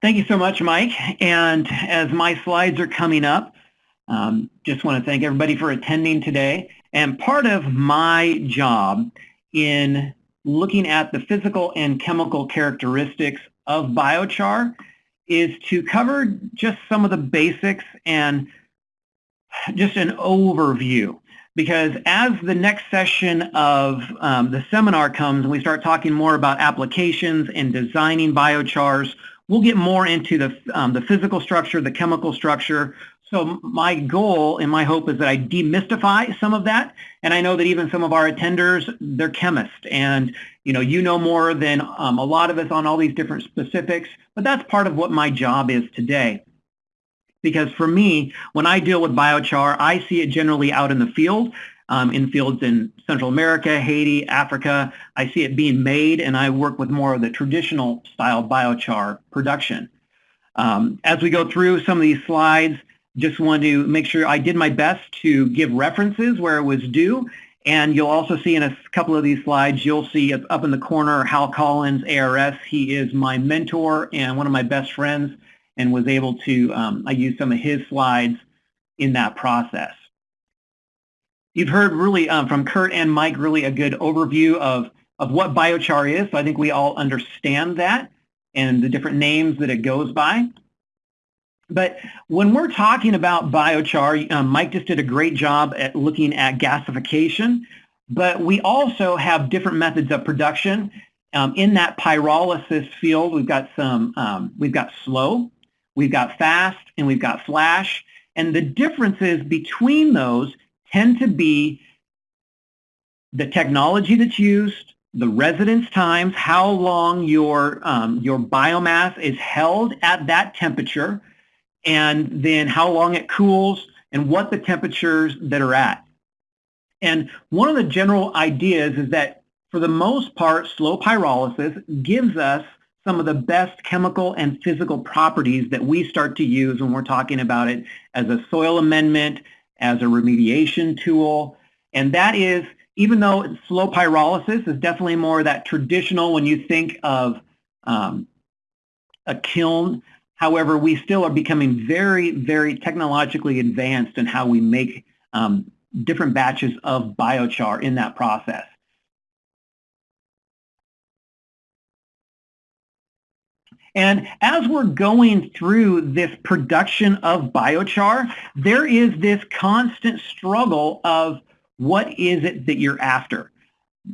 Thank you so much, Mike. And as my slides are coming up, um, just want to thank everybody for attending today. And part of my job in looking at the physical and chemical characteristics of biochar is to cover just some of the basics and just an overview. Because as the next session of um, the seminar comes and we start talking more about applications and designing biochars, we'll get more into the, um, the physical structure, the chemical structure. So my goal and my hope is that I demystify some of that. And I know that even some of our attenders, they're chemists. And you know, you know more than um, a lot of us on all these different specifics. But that's part of what my job is today. Because for me, when I deal with biochar, I see it generally out in the field um, in fields in Central America, Haiti, Africa. I see it being made, and I work with more of the traditional style biochar production. Um, as we go through some of these slides, just want to make sure I did my best to give references where it was due. And you'll also see in a couple of these slides, you'll see up in the corner Hal Collins, ARS. He is my mentor and one of my best friends and was able to, um, I used some of his slides in that process. You've heard really um, from Kurt and Mike really a good overview of, of what biochar is. So I think we all understand that and the different names that it goes by. But when we're talking about biochar, um, Mike just did a great job at looking at gasification, but we also have different methods of production. Um, in that pyrolysis field, we've got some, um, we've got slow, we've got fast, and we've got flash. And the differences between those tend to be the technology that's used, the residence times, how long your, um, your biomass is held at that temperature, and then how long it cools and what the temperatures that are at. And one of the general ideas is that for the most part, slow pyrolysis gives us some of the best chemical and physical properties that we start to use when we're talking about it as a soil amendment, as a remediation tool. And that is, even though slow pyrolysis is definitely more that traditional when you think of um, a kiln, however, we still are becoming very, very technologically advanced in how we make um, different batches of biochar in that process. And as we're going through this production of biochar, there is this constant struggle of what is it that you're after.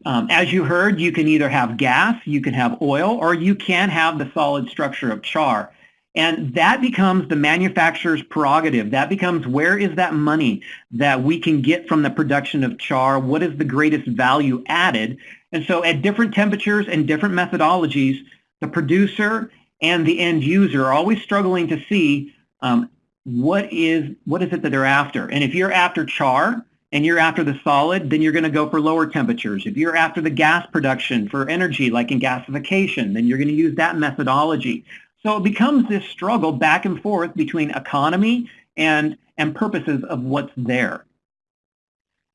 Um, as you heard, you can either have gas, you can have oil, or you can have the solid structure of char. And that becomes the manufacturer's prerogative. That becomes where is that money that we can get from the production of char? What is the greatest value added? And so at different temperatures and different methodologies, the producer and the end user are always struggling to see um, what is what is it that they're after. And if you're after char and you're after the solid, then you're going to go for lower temperatures. If you're after the gas production for energy, like in gasification, then you're going to use that methodology. So it becomes this struggle back and forth between economy and, and purposes of what's there.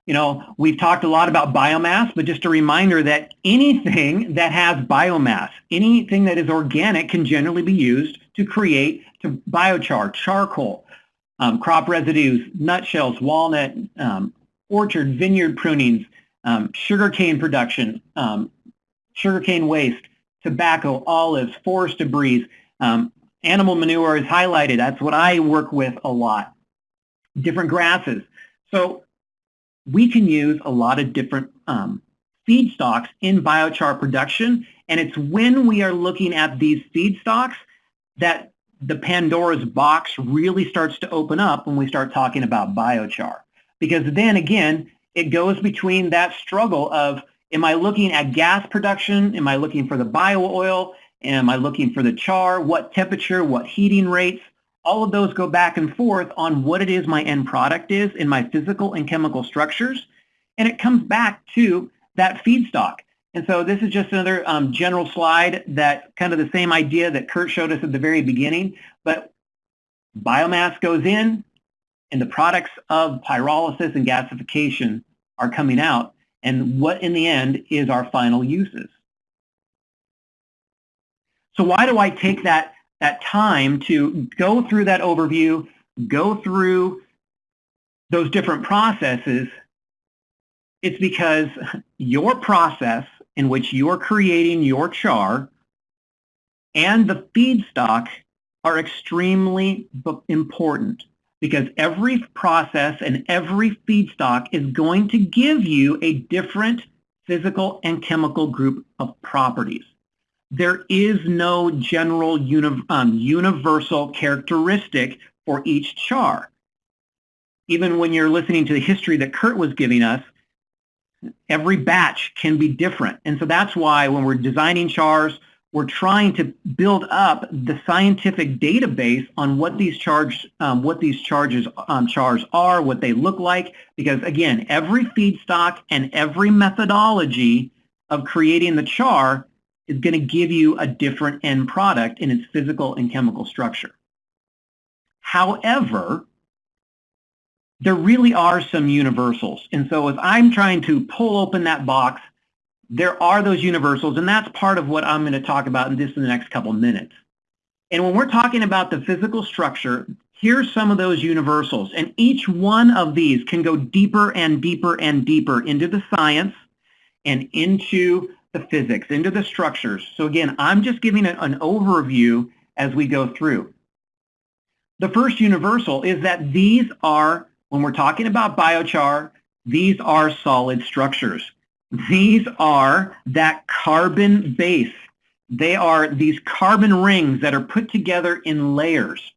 You know, we've talked a lot about biomass, but just a reminder that anything that has biomass, anything that is organic can generally be used to create to biochar, charcoal, um, crop residues, nutshells, walnut, um, orchard, vineyard prunings, um, sugarcane production, um, sugarcane waste, tobacco, olives, forest debris, um, animal manure is highlighted. That's what I work with a lot. Different grasses. So we can use a lot of different um, feedstocks in biochar production, and it's when we are looking at these feedstocks that the Pandora's box really starts to open up when we start talking about biochar. Because then again, it goes between that struggle of, am I looking at gas production? Am I looking for the bio oil? Am I looking for the char? What temperature? What heating rates? All of those go back and forth on what it is my end product is in my physical and chemical structures. And it comes back to that feedstock. And so this is just another um, general slide that kind of the same idea that Kurt showed us at the very beginning, but biomass goes in and the products of pyrolysis and gasification are coming out. And what in the end is our final uses. So why do I take that that time to go through that overview, go through those different processes, it's because your process in which you're creating your char and the feedstock are extremely important because every process and every feedstock is going to give you a different physical and chemical group of properties. There is no general uni um, universal characteristic for each char. Even when you're listening to the history that Kurt was giving us, every batch can be different. And so that's why when we're designing chars, we're trying to build up the scientific database on what these charge, um, what these charges, um, chars are, what they look like, because again, every feedstock and every methodology of creating the char is going to give you a different end product in its physical and chemical structure. However, there really are some universals. And so as I'm trying to pull open that box there are those universals, and that's part of what I'm going to talk about in this in the next couple minutes. And when we're talking about the physical structure, here's some of those universals. And each one of these can go deeper and deeper and deeper into the science and into the physics, into the structures. So again, I'm just giving an overview as we go through. The first universal is that these are, when we're talking about biochar, these are solid structures. These are that carbon base. They are these carbon rings that are put together in layers.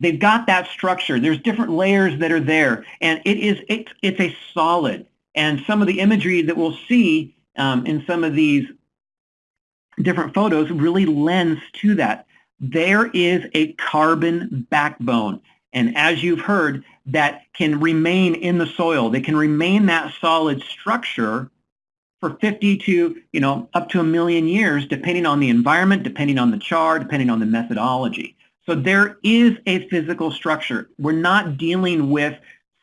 They've got that structure. There's different layers that are there, and it is it, it's a solid. And some of the imagery that we'll see um, in some of these different photos really lends to that. There is a carbon backbone. And as you've heard, that can remain in the soil. They can remain that solid structure for 50 to, you know, up to a million years, depending on the environment, depending on the char, depending on the methodology. So there is a physical structure. We're not dealing with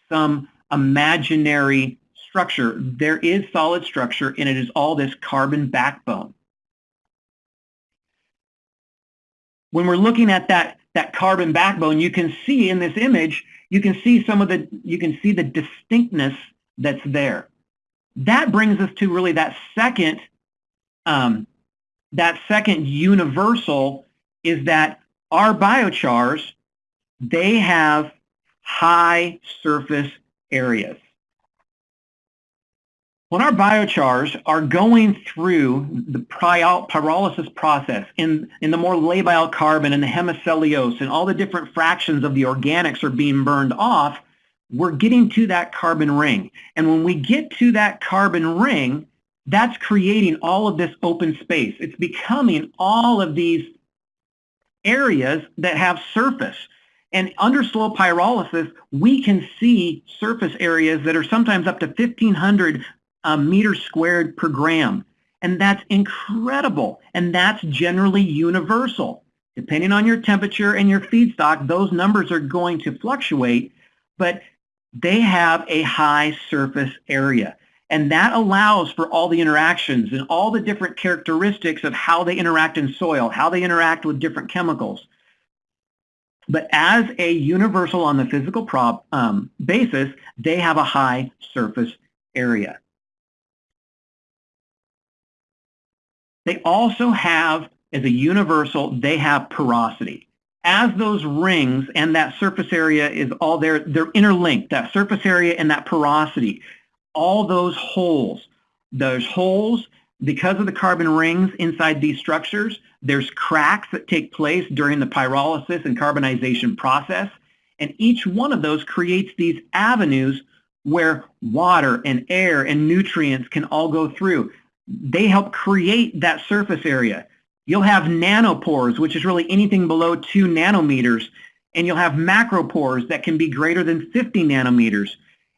some imaginary structure. There is solid structure, and it is all this carbon backbone. When we're looking at that, that carbon backbone, you can see in this image you can see some of the, you can see the distinctness that's there. That brings us to really that second, um, that second universal is that our biochars, they have high surface areas. When our biochars are going through the pyrolysis process in, in the more labile carbon and the hemicellulose and all the different fractions of the organics are being burned off, we're getting to that carbon ring. And when we get to that carbon ring, that's creating all of this open space. It's becoming all of these areas that have surface. And under slow pyrolysis, we can see surface areas that are sometimes up to 1,500 uh, meters squared per gram. And that's incredible. And that's generally universal. Depending on your temperature and your feedstock, those numbers are going to fluctuate, but they have a high surface area. And that allows for all the interactions and all the different characteristics of how they interact in soil, how they interact with different chemicals. But as a universal on the physical prop, um, basis, they have a high surface area. They also have, as a universal, they have porosity. As those rings and that surface area is all there, they're interlinked, that surface area and that porosity, all those holes, those holes, because of the carbon rings inside these structures, there's cracks that take place during the pyrolysis and carbonization process. And each one of those creates these avenues where water and air and nutrients can all go through they help create that surface area. You'll have nanopores, which is really anything below two nanometers, and you'll have macropores that can be greater than 50 nanometers.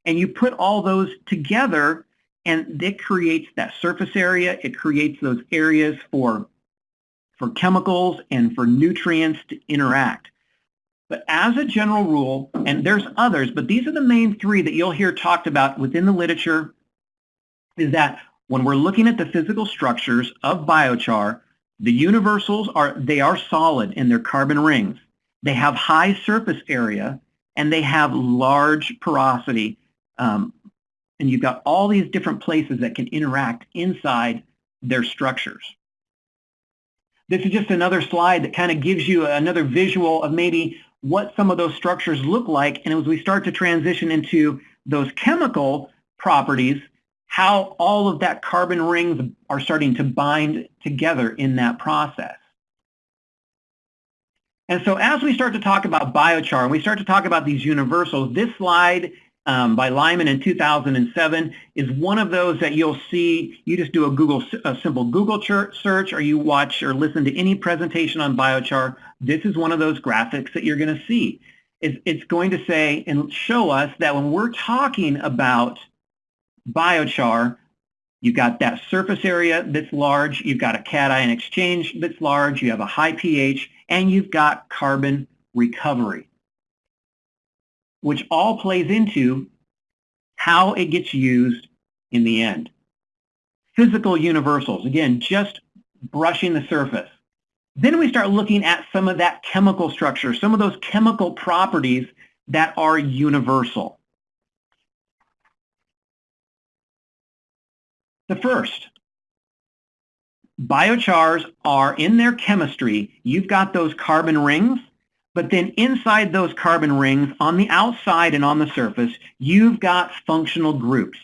And you put all those together, and it creates that surface area. It creates those areas for, for chemicals and for nutrients to interact. But as a general rule, and there's others, but these are the main three that you'll hear talked about within the literature, is that when we're looking at the physical structures of biochar, The universals are, they are solid in their carbon rings. They have high surface area and they have large porosity. Um, and you've got all these different places that can interact inside their structures. This is just another slide that kind of gives you another visual of maybe what some of those structures look like. And as we start to transition into those chemical properties, how all of that carbon rings are starting to bind together in that process. And so as we start to talk about biochar, and we start to talk about these universals, this slide um, by Lehmann in 2007 is one of those that you'll see, you just do a Google, a simple Google search or you watch or listen to any presentation on biochar. This is one of those graphics that you're going to see. It's, it's going to say and show us that when we're talking about biochar, you've got that surface area that's large, you've got a cation exchange that's large, you have a high pH, and you've got carbon recovery which all plays into how it gets used in the end. Physical universals, again, just brushing the surface. Then we start looking at some of that chemical structure, some of those chemical properties that are universal. The first, biochars are in their chemistry, you've got those carbon rings but then inside those carbon rings, on the outside and on the surface, you've got functional groups.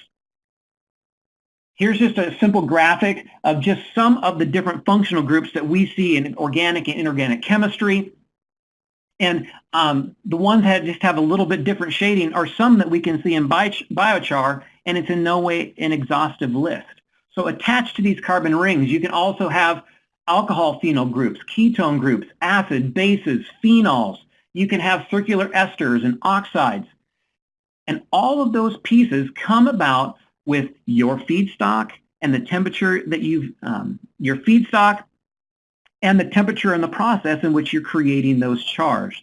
Here's just a simple graphic of just some of the different functional groups that we see in organic and inorganic chemistry. And um, the ones that just have a little bit different shading are some that we can see in biochar, and it's in no way an exhaustive list. So attached to these carbon rings, you can also have alcohol phenol groups, ketone groups, acid, bases, phenols. You can have circular esters and oxides. And all of those pieces come about with your feedstock and the temperature that you've, um, your feedstock and the temperature and the process in which you're creating those chars.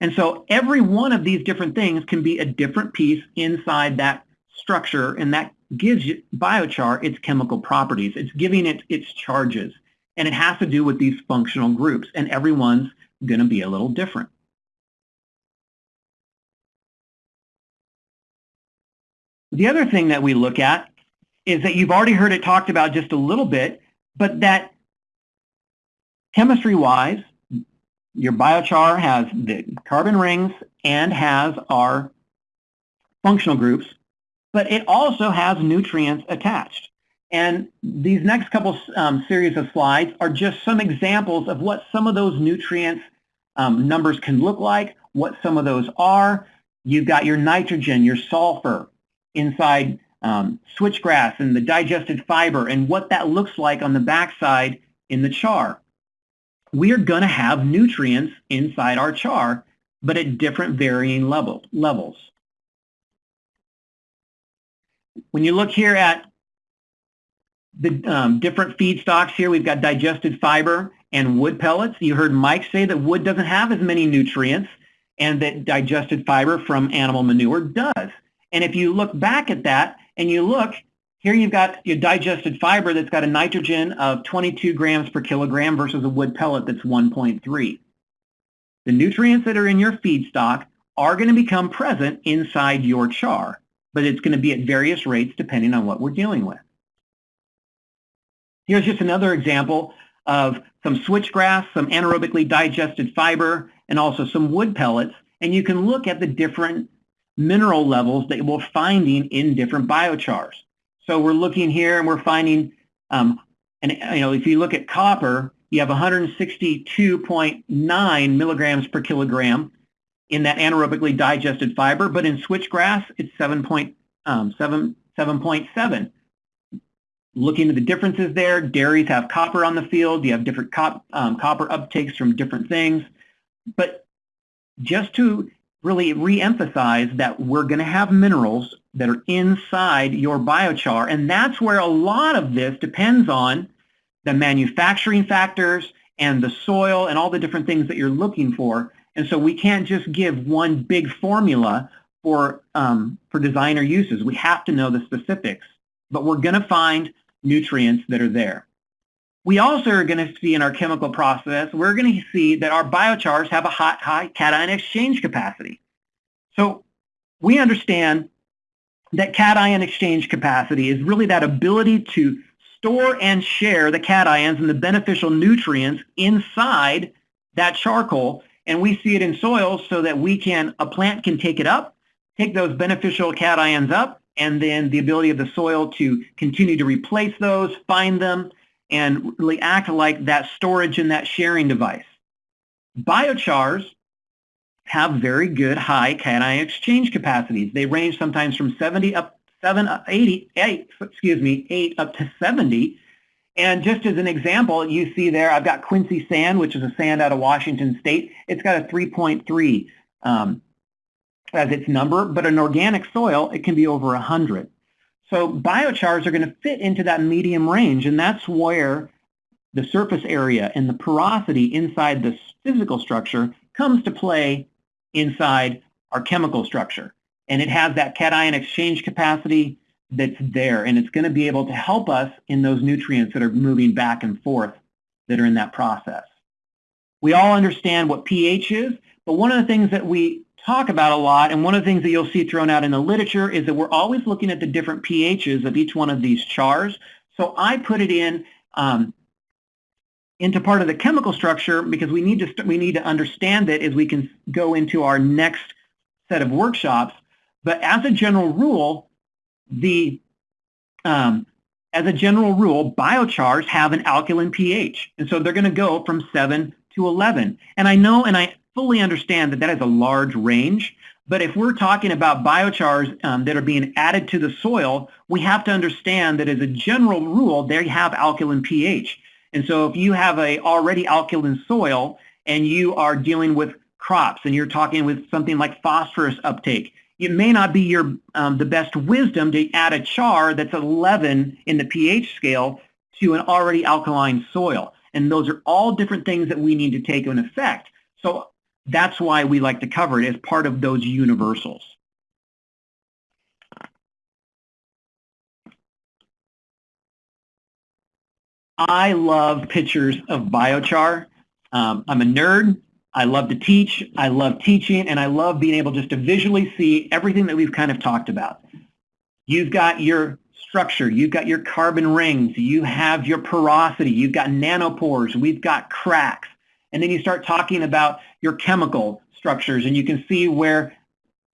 And so every one of these different things can be a different piece inside that structure and that gives you biochar its chemical properties. It's giving it its charges. And it has to do with these functional groups, and everyone's going to be a little different. The other thing that we look at is that you've already heard it talked about just a little bit, but that chemistry-wise, your biochar has the carbon rings and has our functional groups, but it also has nutrients attached. And these next couple um, series of slides are just some examples of what some of those nutrients um, numbers can look like, what some of those are. You've got your nitrogen, your sulfur inside um, switchgrass and the digested fiber and what that looks like on the backside in the char. We are going to have nutrients inside our char, but at different varying level, levels. When you look here at the um, different feedstocks here. We've got digested fiber and wood pellets. You heard Mike say that wood doesn't have as many nutrients and that digested fiber from animal manure does. And if you look back at that and you look, here you've got your digested fiber that's got a nitrogen of 22 grams per kilogram versus a wood pellet that's 1.3. The nutrients that are in your feedstock are going to become present inside your char, but it's going to be at various rates depending on what we're dealing with. Here's just another example of some switchgrass, some anaerobically digested fiber, and also some wood pellets. And you can look at the different mineral levels that we're finding in different biochars. So we're looking here and we're finding, um, and you know, if you look at copper, you have 162.9 milligrams per kilogram in that anaerobically digested fiber, but in switchgrass, it's 7.7. Um, 7, 7.7 looking at the differences there, dairies have copper on the field. You have different cop, um, copper uptakes from different things. But just to really re-emphasize that we're going to have minerals that are inside your biochar, and that's where a lot of this depends on the manufacturing factors and the soil and all the different things that you're looking for. And so we can't just give one big formula for, um, for designer uses. We have to know the specifics. But we're going to find nutrients that are there. We also are going to see in our chemical process, we're going to see that our biochars have a high, high cation exchange capacity. So we understand that cation exchange capacity is really that ability to store and share the cations and the beneficial nutrients inside that charcoal. And we see it in soils so that we can, a plant can take it up, take those beneficial cations up, and then the ability of the soil to continue to replace those, find them, and really act like that storage and that sharing device. Biochars have very good high cation exchange capacities. They range sometimes from 70 up 7 80 8 excuse me 8 up to 70 and just as an example you see there I've got Quincy sand which is a sand out of Washington state it's got a 3.3 um, as its number but an organic soil it can be over 100 so biochars are going to fit into that medium range, and that's where the surface area and the porosity inside the physical structure comes to play inside our chemical structure. And it has that cation exchange capacity that's there, and it's going to be able to help us in those nutrients that are moving back and forth that are in that process. We all understand what pH is, but one of the things that we talk about a lot, and one of the things that you'll see thrown out in the literature is that we're always looking at the different pHs of each one of these chars. So I put it in um, into part of the chemical structure because we need to we need to understand it as we can go into our next set of workshops. But as a general rule, the um, as a general rule, biochars have an alkaline pH, and so they're going to go from 7 to 11. And I know, and I fully understand that that is a large range, but if we're talking about biochars um, that are being added to the soil, we have to understand that as a general rule, they have alkaline pH. And so if you have a already alkaline soil and you are dealing with crops and you're talking with something like phosphorus uptake, it may not be your um, the best wisdom to add a char that's 11 in the pH scale to an already alkaline soil. And those are all different things that we need to take in effect. So that's why we like to cover it as part of those universals. I love pictures of biochar. Um, I'm a nerd. I love to teach. I love teaching, and I love being able just to visually see everything that we've kind of talked about. You've got your structure. You've got your carbon rings. You have your porosity. You've got nanopores. We've got cracks. And then you start talking about your chemical structures, and you can see where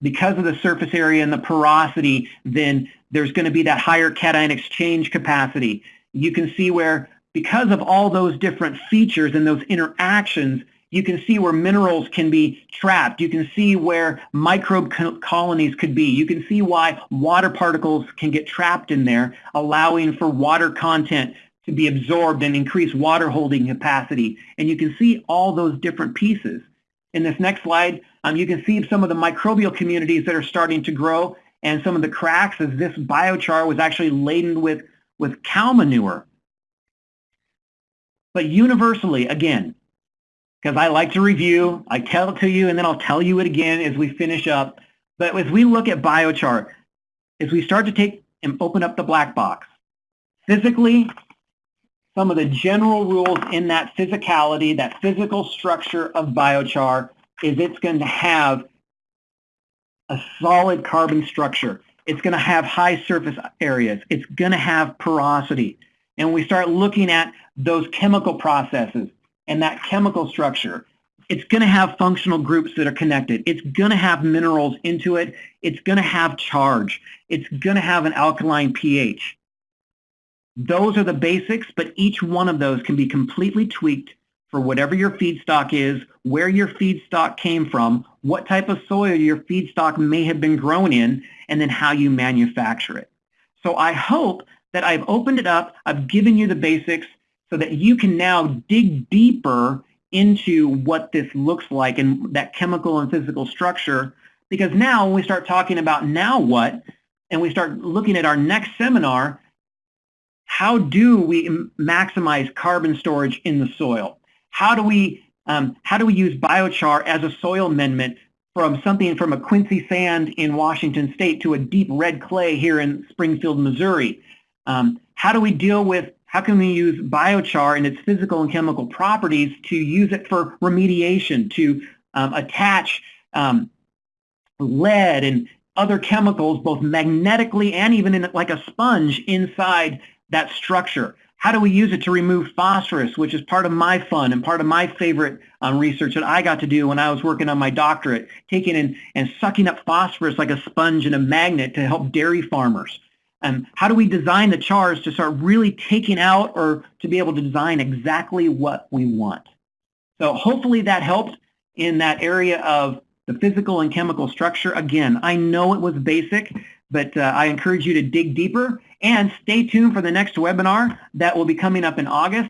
because of the surface area and the porosity, then there's going to be that higher cation exchange capacity. You can see where because of all those different features and those interactions, you can see where minerals can be trapped. You can see where microbe colonies could be. You can see why water particles can get trapped in there, allowing for water content to be absorbed and increase water holding capacity. And you can see all those different pieces. In this next slide, um, you can see some of the microbial communities that are starting to grow and some of the cracks as this biochar was actually laden with, with cow manure. But universally, again, because I like to review, I tell it to you and then I'll tell you it again as we finish up. But as we look at biochar, as we start to take and open up the black box, physically some of the general rules in that physicality, that physical structure of biochar is it's going to have a solid carbon structure. It's going to have high surface areas. It's going to have porosity. And we start looking at those chemical processes and that chemical structure. It's going to have functional groups that are connected. It's going to have minerals into it. It's going to have charge. It's going to have an alkaline pH. Those are the basics, but each one of those can be completely tweaked for whatever your feedstock is, where your feedstock came from, what type of soil your feedstock may have been grown in, and then how you manufacture it. So I hope that I've opened it up, I've given you the basics so that you can now dig deeper into what this looks like and that chemical and physical structure. Because now when we start talking about now what, and we start looking at our next seminar, how do we maximize carbon storage in the soil? How do we um, how do we use biochar as a soil amendment from something from a Quincy sand in Washington State to a deep red clay here in Springfield, Missouri? Um, how do we deal with how can we use biochar and its physical and chemical properties to use it for remediation, to um, attach um, lead and other chemicals, both magnetically and even in like a sponge inside that structure. How do we use it to remove phosphorus, which is part of my fun and part of my favorite um, research that I got to do when I was working on my doctorate, taking in and sucking up phosphorus like a sponge and a magnet to help dairy farmers. And um, how do we design the chars to start really taking out or to be able to design exactly what we want? So hopefully that helped in that area of the physical and chemical structure. Again, I know it was basic, but uh, I encourage you to dig deeper and stay tuned for the next webinar that will be coming up in August.